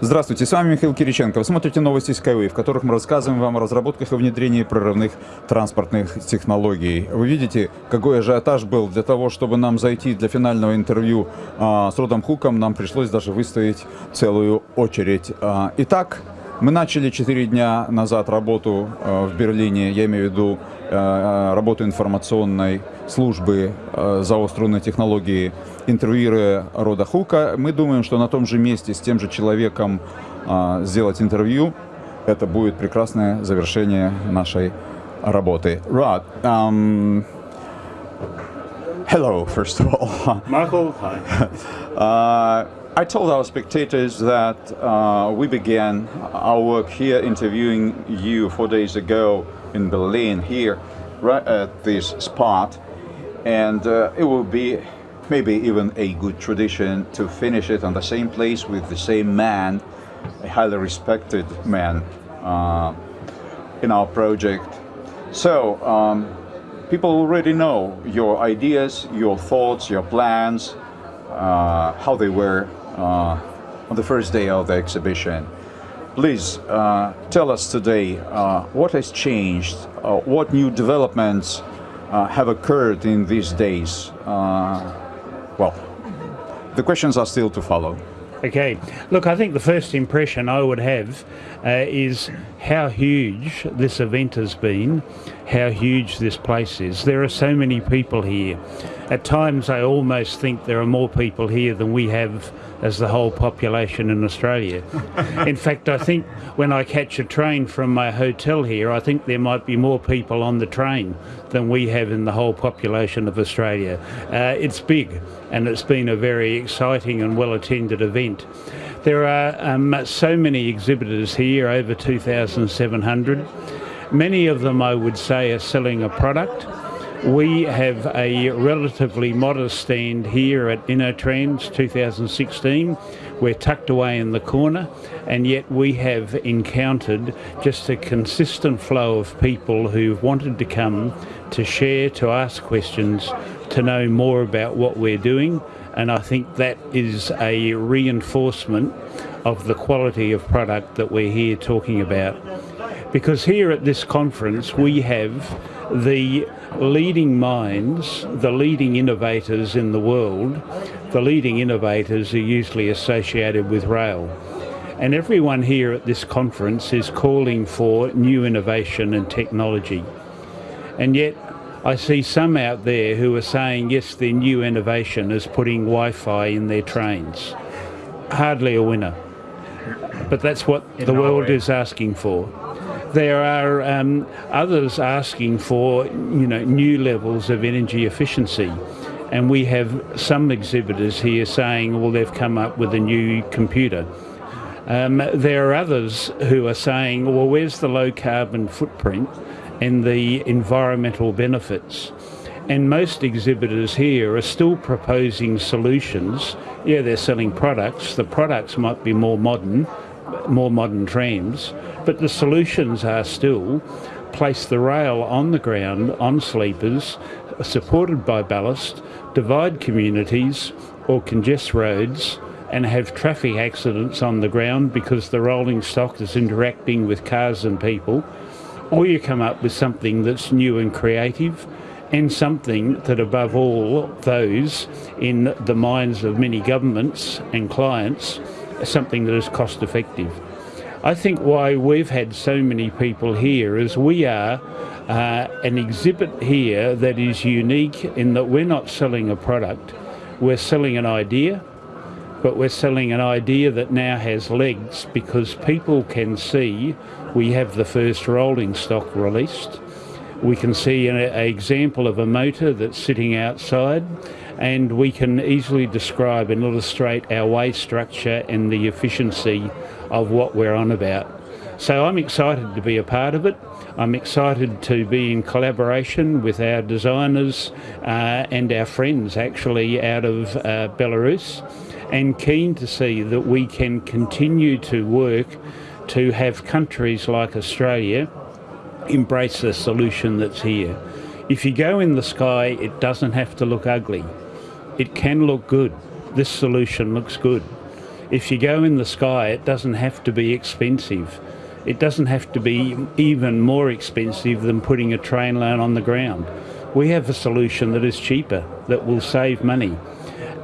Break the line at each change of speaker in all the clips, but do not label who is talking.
Здравствуйте, с вами Михаил Кириченко. Вы смотрите новости Skyway, в которых мы рассказываем вам о разработках и внедрении прорывных транспортных технологий. Вы видите, какой ажиотаж был для того, чтобы нам зайти для финального интервью а, с Родом Хуком, нам пришлось даже выставить целую очередь. А, итак, мы начали 4 дня назад работу а, в Берлине, я имею в виду а, работу информационной службы а, ЗАО «Струнные технологии», интервьюируя Рода Хука. Мы думаем, что на том же месте с тем же человеком а, сделать интервью, это будет прекрасное завершение нашей работы. Rod, um, hello, first of all.
Michael, hi.
Uh, I told our spectators that uh, we began our work here interviewing you four days ago in Berlin, here, right at this spot, and uh, it will be maybe even a good tradition to finish it on the same place with the same man, a highly respected man uh, in our project. So, um, people already know your ideas, your thoughts, your plans, uh, how they were uh, on the first day of the exhibition. Please uh, tell us today uh, what has changed, uh, what new developments have occurred in these days. Well, the questions are still to follow.
Okay, look, I think the first impression I would have uh, is how huge this event has been, how huge this place is. There are so many people here. At times, I almost think there are more people here than we have as the whole population in Australia. in fact, I think when I catch a train from my hotel here, I think there might be more people on the train than we have in the whole population of Australia. Uh, it's big and it's been a very exciting and well attended event. There are um, so many exhibitors here, over 2,700. Many of them, I would say, are selling a product. We have a relatively modest stand here at InnoTrans 2016. We're tucked away in the corner, and yet we have encountered just a consistent flow of people who've wanted to come to share, to ask questions, to know more about what we're doing. And I think that is a reinforcement of the quality of product that we're here talking about. Because here at this conference, we have the leading minds, the leading innovators in the world. The leading innovators are usually associated with rail. And everyone here at this conference is calling for new innovation and technology. And yet, I see some out there who are saying, yes, their new innovation is putting Wi Fi in their trains. Hardly a winner. But that's what
In
the world
Norway.
is asking for. There are um, others asking for, you know, new levels of energy efficiency. And we have some exhibitors here saying, well, they've come up with a new computer. Um, there are others who are saying, well, where's the low carbon footprint and the environmental benefits? And most exhibitors here are still proposing solutions. Yeah, they're selling products. The products might be more modern, more modern trams, but the solutions are still place the rail on the ground on sleepers, supported by ballast, divide communities or congest roads and have traffic accidents on the ground because the rolling stock is interacting with cars and people, or you come up with something that's new and creative and something that above all those in the minds of many governments and clients something that is cost effective. I think why we've had so many people here is we are uh, an exhibit here that is unique in that we're not selling a product, we're selling an idea, but we're selling an idea that now has legs because people can see we have the first rolling stock released. We can see an a example of a motor that's sitting outside and we can easily describe and illustrate our way structure and the efficiency of what we're on about. So I'm excited to be a part of it. I'm excited to be in collaboration with our designers uh, and our friends actually out of uh, Belarus and keen to see that we can continue to work to have countries like Australia embrace the solution that's here. If you go in the sky, it doesn't have to look ugly. It can look good. This solution looks good. If you go in the sky, it doesn't have to be expensive. It doesn't have to be even more expensive than putting a train line on the ground. We have a solution that is cheaper, that will save money.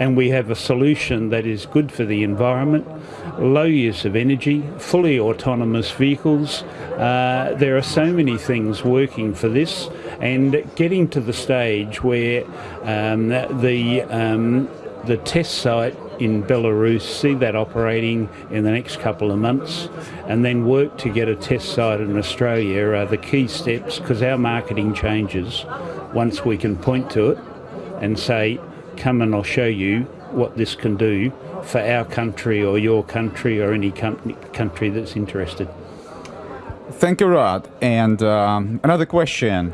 And we have a solution that is good for the environment, low use of energy, fully autonomous vehicles. Uh, there are so many things working for this, and getting to the stage where um, the um, the test site in Belarus, see that operating in the next couple of months, and then work to get a test site in Australia are the key steps because our marketing changes once we can point to it and say, come and I'll show you what this can do for our country or your country or any country that's interested.
Thank you, Rod. And um, another question.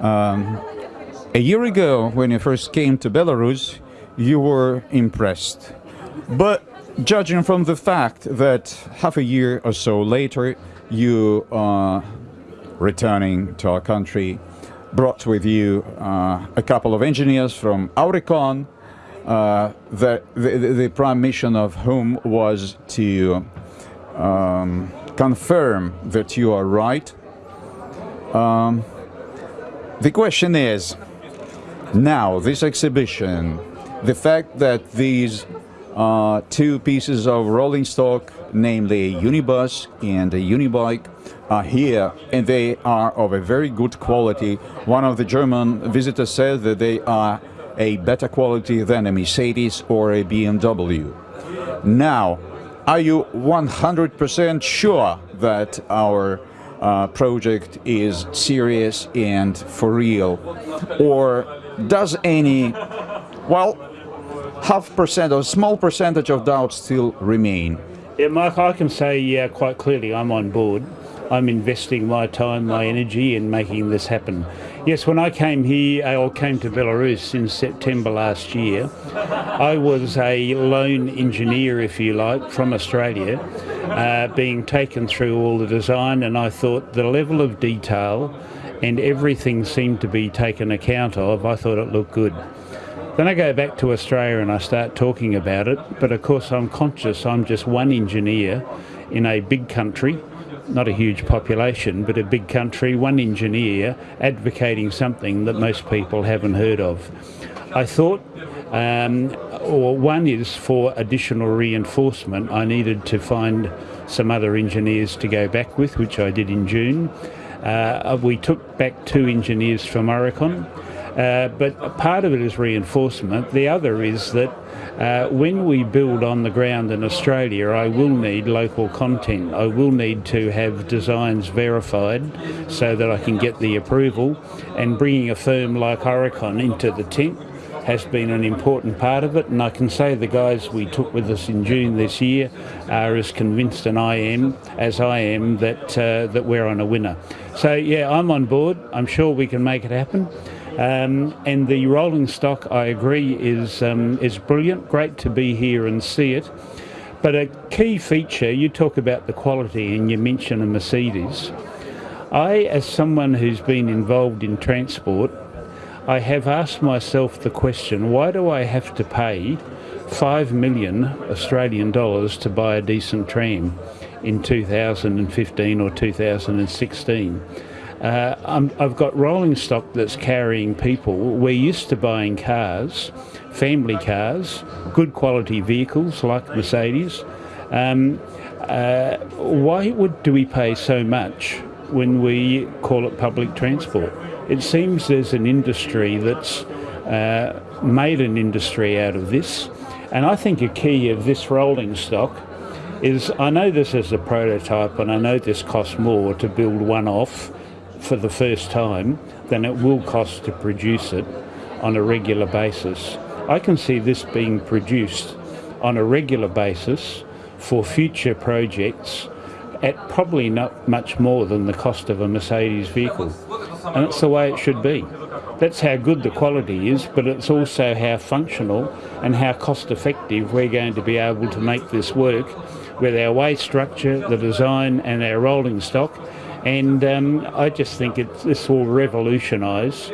Um, a year ago, when you first came to Belarus, you were impressed. But judging from the fact that half a year or so later, you are returning to our country, brought with you uh, a couple of engineers from Aurecon, uh, the, the, the, prime mission of whom was to um, confirm that you are right. Um, the question is, now this exhibition the fact that these uh, two pieces of rolling stock, namely a Unibus and a Unibike, are here and they are of a very good quality. One of the German visitors said that they are a better quality than a Mercedes or a BMW. Now, are you 100% sure that our uh, project is serious and for real? Or does any, well, half percent or small percentage of doubts still remain?
Yeah, Mike, I can say yeah, quite clearly I'm on board. I'm investing my time, my energy in making this happen. Yes, when I came here, or came to Belarus in September last year, I was a lone engineer, if you like, from Australia, uh, being taken through all the design, and I thought the level of detail and everything seemed to be taken account of. I thought it looked good. Then I go back to Australia and I start talking about it, but of course I'm conscious I'm just one engineer in a big country, not a huge population, but a big country, one engineer advocating something that most people haven't heard of. I thought, um, or one is for additional reinforcement, I needed to find some other engineers to go back with, which I did in June. Uh, we took back two engineers from Aurecon. Uh, but part of it is reinforcement. The other is that uh, when we build on the ground in Australia, I will need local content. I will need to have designs verified so that I can get the approval. And bringing a firm like Aurecon into the tent has been an important part of it. And I can say the guys we took with us in June this year are as convinced and I am as I am that uh, that we're on a winner. So yeah, I'm on board. I'm sure we can make it happen. Um, and the rolling stock, I agree, is um, is brilliant. Great to be here and see it. But a key feature, you talk about the quality and you mention a Mercedes. I, as someone who's been involved in transport, I have asked myself the question, why do I have to pay 5 million Australian dollars to buy a decent tram in 2015 or 2016? Uh, i have got rolling stock that's carrying people. We're used to buying cars, family cars, good quality vehicles like Mercedes. Um, uh, why would do we pay so much when we call it public transport? It seems there's an industry that's uh, made an industry out of this, and I think a key of this rolling stock is I know this is a prototype, and I know this costs more to build one off for the first time than it will cost to produce it on a regular basis. I can see this being produced on a regular basis for future projects at probably not much more than the cost of a Mercedes vehicle. And that's the way it should be. That's how good the quality is, but it's also how functional and how cost effective we're going to be able to make this work with our way structure, the design and our rolling stock and um, I just think it, this will revolutionise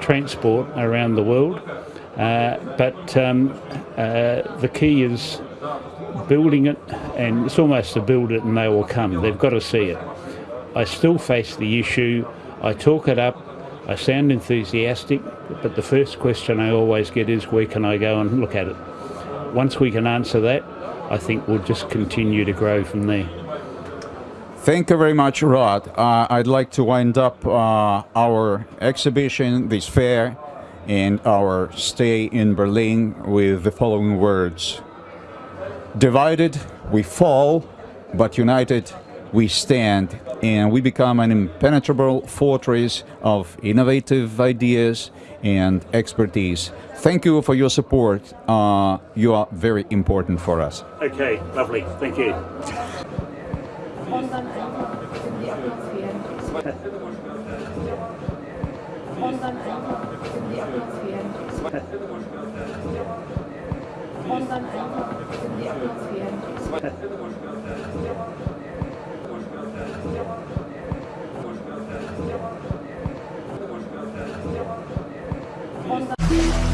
transport around the world. Uh, but um, uh, the key is building it, and it's almost to build it and they will come. They've got to see it. I still face the issue. I talk it up. I sound enthusiastic, but the first question I always get is, where can I go and look at it? Once we can answer that, I think we'll just continue to grow from there.
Thank you very much, Rod. Uh, I'd like to wind up uh, our exhibition, this fair, and our stay in Berlin with the following words Divided, we fall, but united, we stand, and we become an impenetrable fortress of innovative ideas and expertise. Thank you for your support. Uh, you are very important for us.
Okay, lovely. Thank you.
Und dann sind die Atmosphären. Und dann sind die Atmosphären. Und dann sind die Atmosphären. Und dann